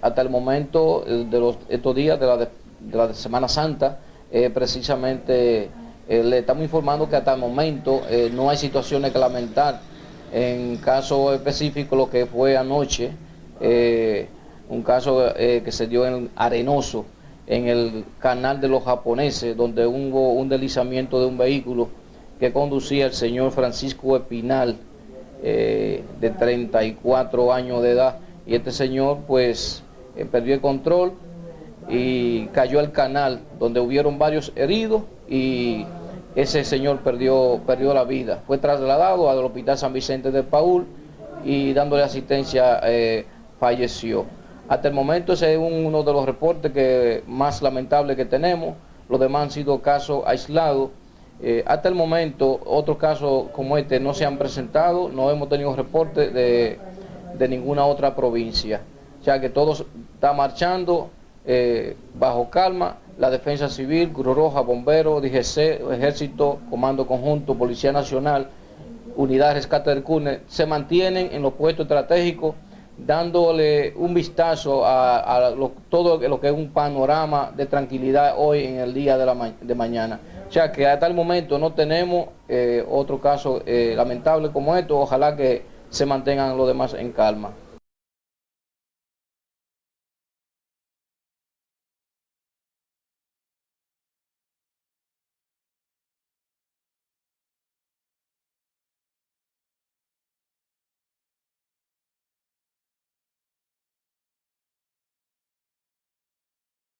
hasta el momento de los, estos días de la, de la Semana Santa, precisamente le estamos informando que hasta el momento no hay situaciones que lamentar. En caso específico, lo que fue anoche, un caso que se dio en Arenoso, en el canal de los japoneses, donde hubo un deslizamiento de un vehículo que conducía el señor Francisco Espinal, eh, de 34 años de edad, y este señor pues eh, perdió el control y cayó al canal, donde hubieron varios heridos y ese señor perdió, perdió la vida. Fue trasladado al Hospital San Vicente de Paul y dándole asistencia eh, falleció. Hasta el momento ese es uno de los reportes que más lamentables que tenemos. Los demás han sido casos aislados. Eh, hasta el momento otros casos como este no se han presentado, no hemos tenido reportes de, ninguna otra provincia. Sea que todo está marchando eh, bajo calma. La Defensa Civil, Cruz Roja, Bomberos, DGC, Ejército, Comando Conjunto, Policía Nacional, Unidad de Rescate del CUNE, se mantienen en los puestos estratégicos dándole un vistazo a, todo lo que es un panorama de tranquilidad hoy en el día de, la de mañana. O sea que hasta el momento no tenemos eh, otro caso eh, lamentable como esto, ojalá que se mantengan los demás en calma.